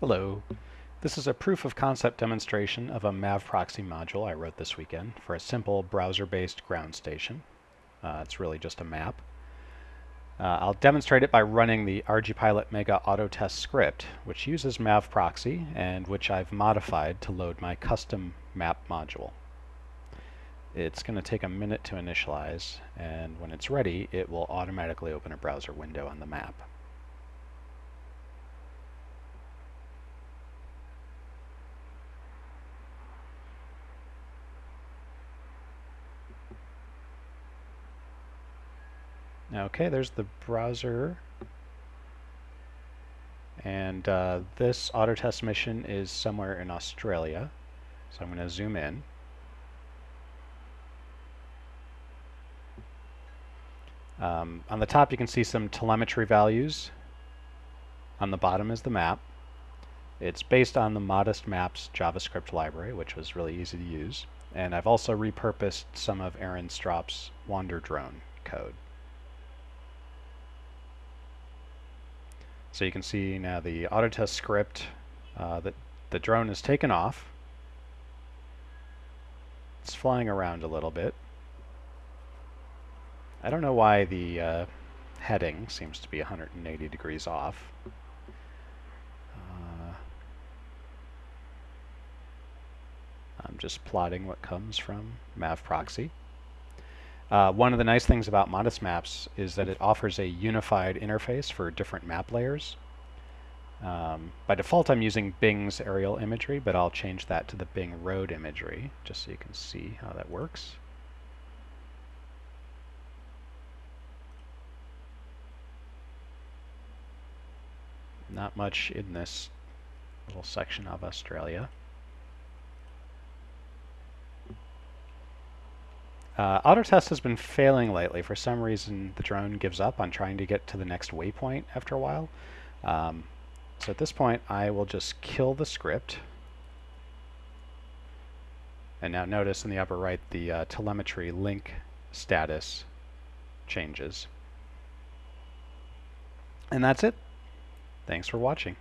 Hello. This is a proof of concept demonstration of a MAV proxy module I wrote this weekend for a simple browser-based ground station. Uh, it's really just a map. Uh, I'll demonstrate it by running the ArduPilot Mega Auto Test script, which uses MAV proxy and which I've modified to load my custom map module. It's going to take a minute to initialize, and when it's ready, it will automatically open a browser window on the map. Okay, there's the browser. And uh, this auto test mission is somewhere in Australia. So I'm going to zoom in. Um, on the top you can see some telemetry values. On the bottom is the map. It's based on the Modest Maps JavaScript library, which was really easy to use. And I've also repurposed some of Aaron Strop's Wander Drone code. So you can see now the Autotest script uh, that the drone is taken off. It's flying around a little bit. I don't know why the uh, heading seems to be 180 degrees off. Uh, I'm just plotting what comes from MAV proxy. Uh, one of the nice things about Modest Maps is that it offers a unified interface for different map layers. Um, by default, I'm using Bing's aerial imagery, but I'll change that to the Bing road imagery, just so you can see how that works. Not much in this little section of Australia. Uh, Autotest has been failing lately. For some reason, the drone gives up on trying to get to the next waypoint after a while. Um, so at this point, I will just kill the script. And now notice in the upper right, the uh, telemetry link status changes. And that's it. Thanks for watching.